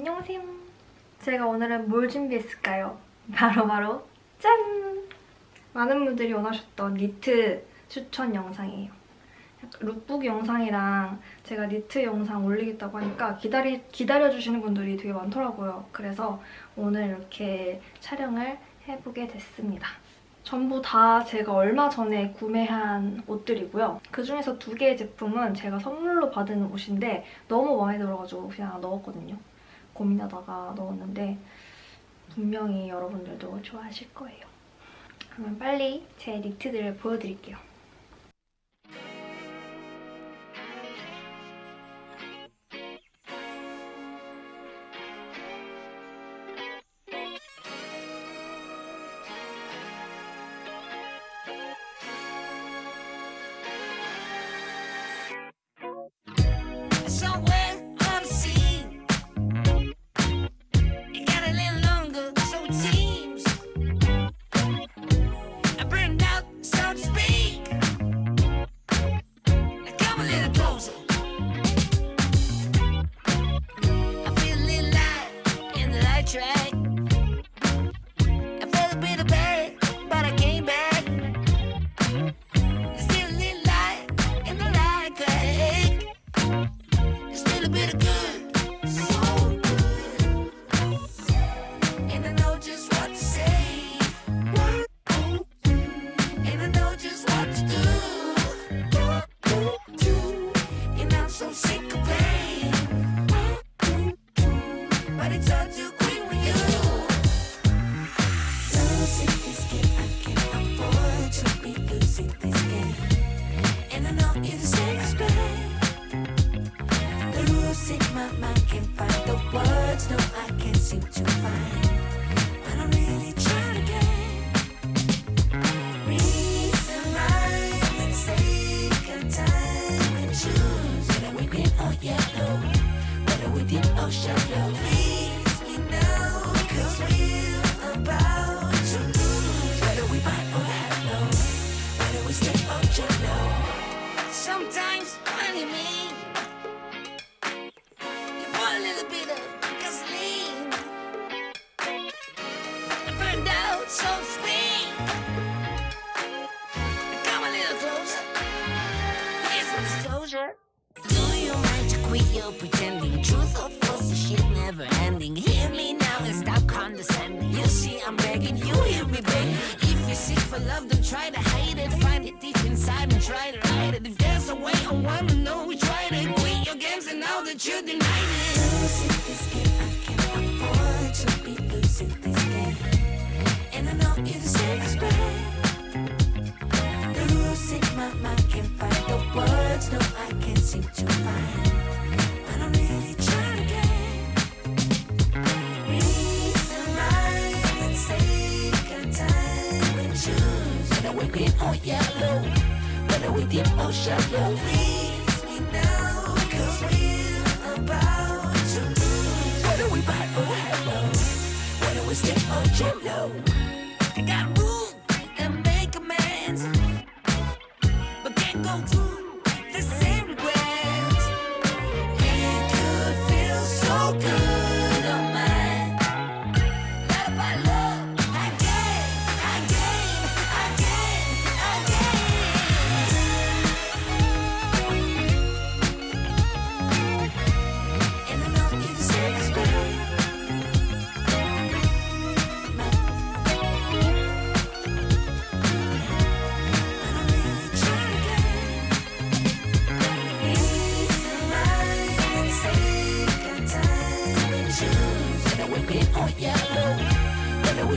안녕하세요. 제가 오늘은 뭘 준비했을까요? 바로바로 바로 짠! 많은 분들이 원하셨던 니트 추천 영상이에요. 룩북 영상이랑 제가 니트 영상 올리겠다고 하니까 기다리, 기다려주시는 분들이 되게 많더라고요. 그래서 오늘 이렇게 촬영을 해보게 됐습니다. 전부 다 제가 얼마 전에 구매한 옷들이고요. 그중에서 두 개의 제품은 제가 선물로 받은 옷인데 너무 마음에 들어가지고 그냥 넣었거든요. 고민하다가 넣었는데 분명히 여러분들도 좋아하실 거예요. 그러면 빨리 제 니트들을 보여드릴게요. My mind can't find the words. No, I can't seem to find. You mind to quit your pretending? Truth or false, this shit never ending. Hear me now and stop condescending. You see, I'm begging you, hear me, baby. If you seek for love, don't try to hide it. Find it deep inside and try to hide it. If there's a way, I wanna know we tried it. Quit your games and now that you denied we deep or shallow. Please me now, we're about to lose. Whether we we stay or jello.